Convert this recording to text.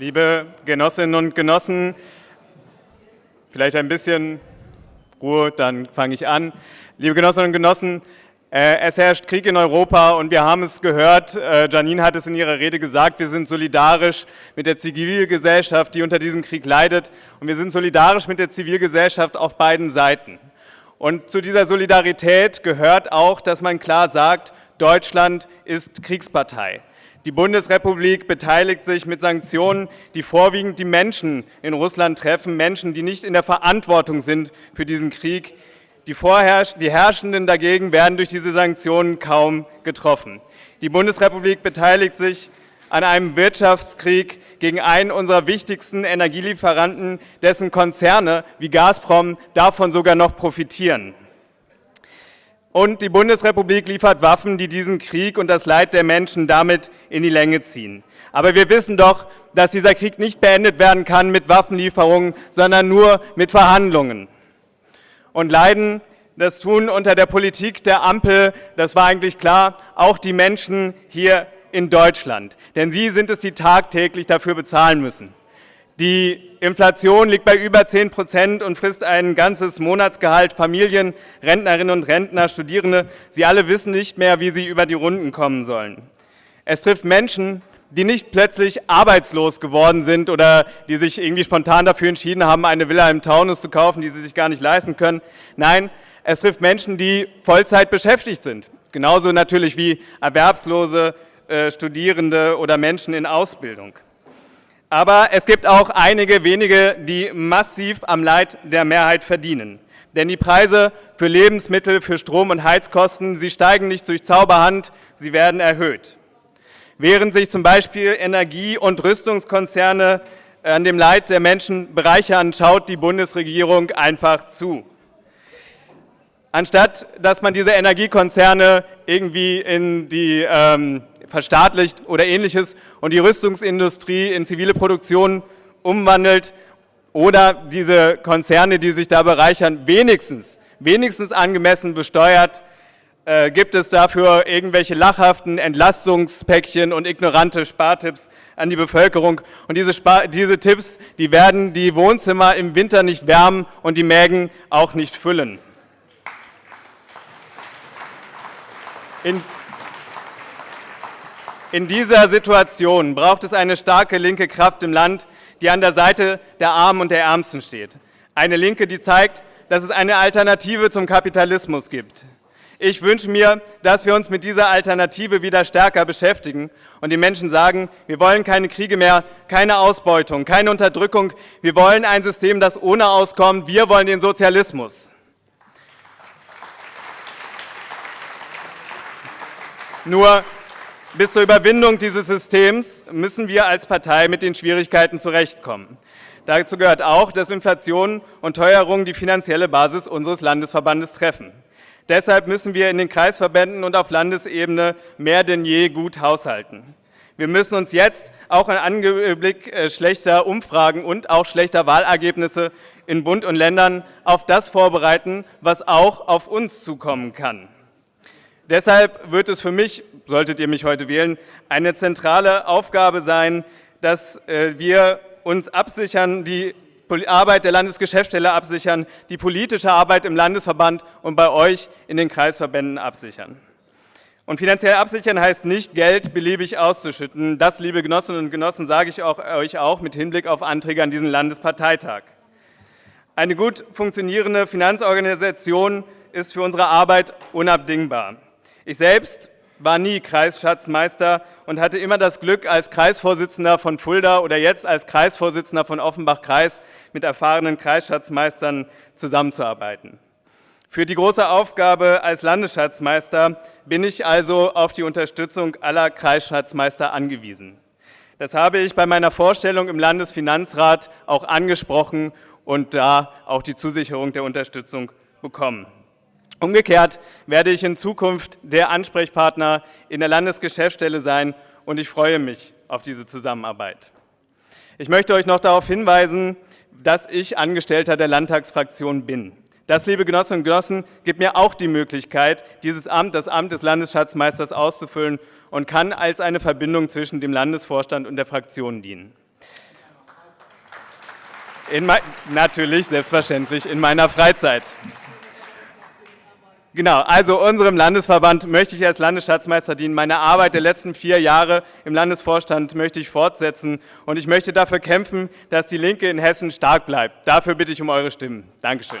Liebe Genossinnen und Genossen, vielleicht ein bisschen Ruhe, dann fange ich an. Liebe Genossinnen und Genossen, äh, es herrscht Krieg in Europa und wir haben es gehört, äh, Janine hat es in ihrer Rede gesagt, wir sind solidarisch mit der Zivilgesellschaft, die unter diesem Krieg leidet und wir sind solidarisch mit der Zivilgesellschaft auf beiden Seiten. Und zu dieser Solidarität gehört auch, dass man klar sagt, Deutschland ist Kriegspartei. Die Bundesrepublik beteiligt sich mit Sanktionen, die vorwiegend die Menschen in Russland treffen, Menschen, die nicht in der Verantwortung sind für diesen Krieg. Die, die Herrschenden dagegen werden durch diese Sanktionen kaum getroffen. Die Bundesrepublik beteiligt sich an einem Wirtschaftskrieg gegen einen unserer wichtigsten Energielieferanten, dessen Konzerne wie Gazprom davon sogar noch profitieren. Und die Bundesrepublik liefert Waffen, die diesen Krieg und das Leid der Menschen damit in die Länge ziehen. Aber wir wissen doch, dass dieser Krieg nicht beendet werden kann mit Waffenlieferungen, sondern nur mit Verhandlungen. Und leiden, das tun unter der Politik der Ampel, das war eigentlich klar, auch die Menschen hier in Deutschland. Denn sie sind es, die tagtäglich dafür bezahlen müssen. Die Inflation liegt bei über 10 Prozent und frisst ein ganzes Monatsgehalt. Familien, Rentnerinnen und Rentner, Studierende, sie alle wissen nicht mehr, wie sie über die Runden kommen sollen. Es trifft Menschen, die nicht plötzlich arbeitslos geworden sind oder die sich irgendwie spontan dafür entschieden haben, eine Villa im Taunus zu kaufen, die sie sich gar nicht leisten können. Nein, es trifft Menschen, die Vollzeit beschäftigt sind. Genauso natürlich wie Erwerbslose, äh, Studierende oder Menschen in Ausbildung. Aber es gibt auch einige wenige, die massiv am Leid der Mehrheit verdienen. Denn die Preise für Lebensmittel, für Strom- und Heizkosten, sie steigen nicht durch Zauberhand, sie werden erhöht. Während sich zum Beispiel Energie- und Rüstungskonzerne an dem Leid der Menschen bereichern, schaut die Bundesregierung einfach zu. Anstatt dass man diese Energiekonzerne irgendwie in die ähm, verstaatlicht oder ähnliches und die Rüstungsindustrie in zivile Produktion umwandelt oder diese Konzerne, die sich da bereichern, wenigstens, wenigstens angemessen besteuert, äh, gibt es dafür irgendwelche lachhaften Entlastungspäckchen und ignorante Spartipps an die Bevölkerung. Und diese, Spar diese Tipps, die werden die Wohnzimmer im Winter nicht wärmen und die Mägen auch nicht füllen. In in dieser Situation braucht es eine starke linke Kraft im Land, die an der Seite der Armen und der Ärmsten steht. Eine Linke, die zeigt, dass es eine Alternative zum Kapitalismus gibt. Ich wünsche mir, dass wir uns mit dieser Alternative wieder stärker beschäftigen und die Menschen sagen, wir wollen keine Kriege mehr, keine Ausbeutung, keine Unterdrückung, wir wollen ein System, das ohne auskommt, wir wollen den Sozialismus. Nur bis zur Überwindung dieses Systems müssen wir als Partei mit den Schwierigkeiten zurechtkommen. Dazu gehört auch, dass Inflation und Teuerung die finanzielle Basis unseres Landesverbandes treffen. Deshalb müssen wir in den Kreisverbänden und auf Landesebene mehr denn je gut haushalten. Wir müssen uns jetzt auch im Anblick äh, schlechter Umfragen und auch schlechter Wahlergebnisse in Bund und Ländern auf das vorbereiten, was auch auf uns zukommen kann. Deshalb wird es für mich solltet ihr mich heute wählen, eine zentrale Aufgabe sein, dass äh, wir uns absichern, die Arbeit der Landesgeschäftsstelle absichern, die politische Arbeit im Landesverband und bei euch in den Kreisverbänden absichern. Und finanziell absichern heißt nicht, Geld beliebig auszuschütten. Das, liebe Genossinnen und Genossen, sage ich auch, euch auch mit Hinblick auf Anträge an diesen Landesparteitag. Eine gut funktionierende Finanzorganisation ist für unsere Arbeit unabdingbar. Ich selbst war nie Kreisschatzmeister und hatte immer das Glück, als Kreisvorsitzender von Fulda oder jetzt als Kreisvorsitzender von Offenbach-Kreis mit erfahrenen Kreisschatzmeistern zusammenzuarbeiten. Für die große Aufgabe als Landesschatzmeister bin ich also auf die Unterstützung aller Kreisschatzmeister angewiesen. Das habe ich bei meiner Vorstellung im Landesfinanzrat auch angesprochen und da auch die Zusicherung der Unterstützung bekommen. Umgekehrt werde ich in Zukunft der Ansprechpartner in der Landesgeschäftsstelle sein und ich freue mich auf diese Zusammenarbeit. Ich möchte euch noch darauf hinweisen, dass ich Angestellter der Landtagsfraktion bin. Das, liebe Genossinnen und Genossen, gibt mir auch die Möglichkeit, dieses Amt, das Amt des Landesschatzmeisters auszufüllen und kann als eine Verbindung zwischen dem Landesvorstand und der Fraktion dienen. Natürlich, selbstverständlich, in meiner Freizeit. Genau, also unserem Landesverband möchte ich als Landesschatzmeister dienen. Meine Arbeit der letzten vier Jahre im Landesvorstand möchte ich fortsetzen und ich möchte dafür kämpfen, dass die Linke in Hessen stark bleibt. Dafür bitte ich um eure Stimmen. Dankeschön.